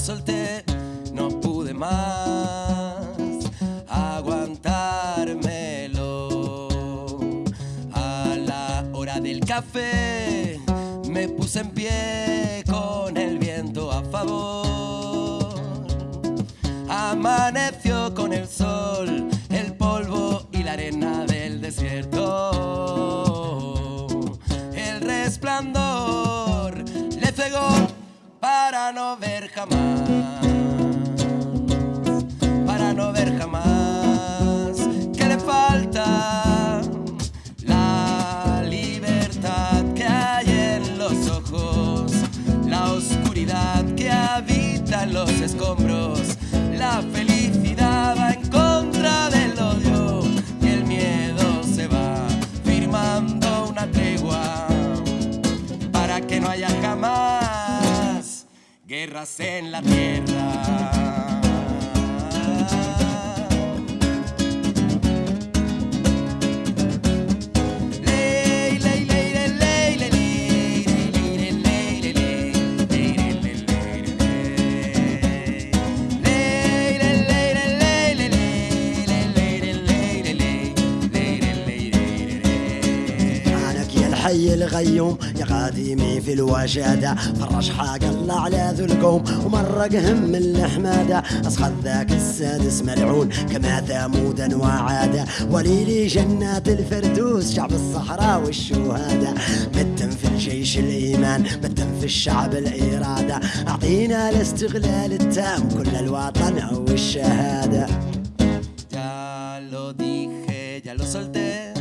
solté, no pude más aguantármelo. A la hora del café me puse en pie con el viento a favor. Para no ver jamás, para no ver jamás que le falta guerras en la tierra. الحي الغيوم يا قديمي في الوجادة فرش حاق الله على ذو القوم ومرقهم من الحمادة اسخذ ذاك السادس ملعون كما ثمودا وعادة وليلي جنات الفردوس شعب الصحراء والشهادة متم في الجيش الإيمان متم في الشعب الإرادة أعطينا الاستغلال التام كل الوطن أو الشهادة Ya lo dije, ya lo solté,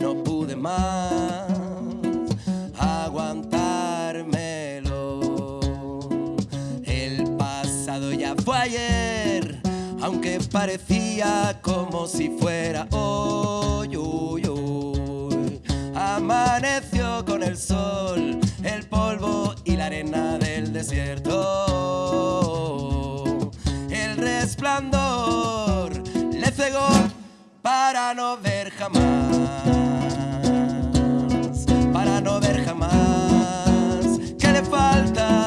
no pude más. Aunque parecía como si fuera hoy. uy, uy. Amaneció con el sol, el polvo y la arena del desierto. El resplandor le cegó para no ver jamás, para no ver jamás que le falta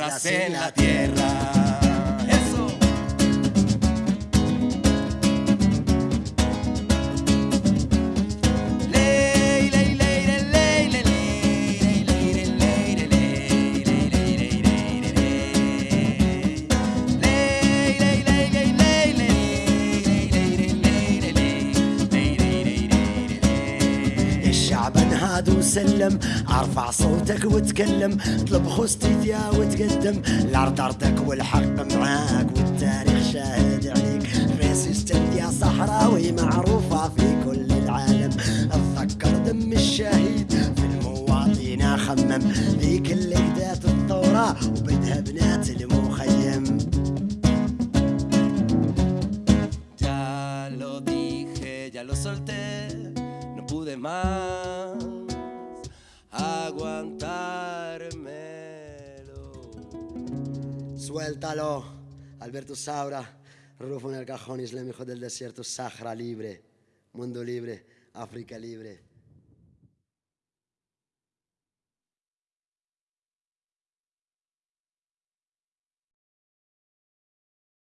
guerras en la tierra. وسلم أرفع صوتك وتكلم. اطلب خوستيتيا وتقدم. الأرض أرضك والحق معاك والتاريخ شاهد عليك. ريسيستنت يا صحراوي معروفة في كل العالم. أتذكر دم الشهيد في المواطنين خمم ذيك اللي هدات الثورة وبدها بنات المخيم. Ya lo solté, no pude más. Aguantármelo. Suéltalo, Alberto Saura, Rufo en el cajón, Islam hijo del desierto, Sahara libre, mundo libre, África libre.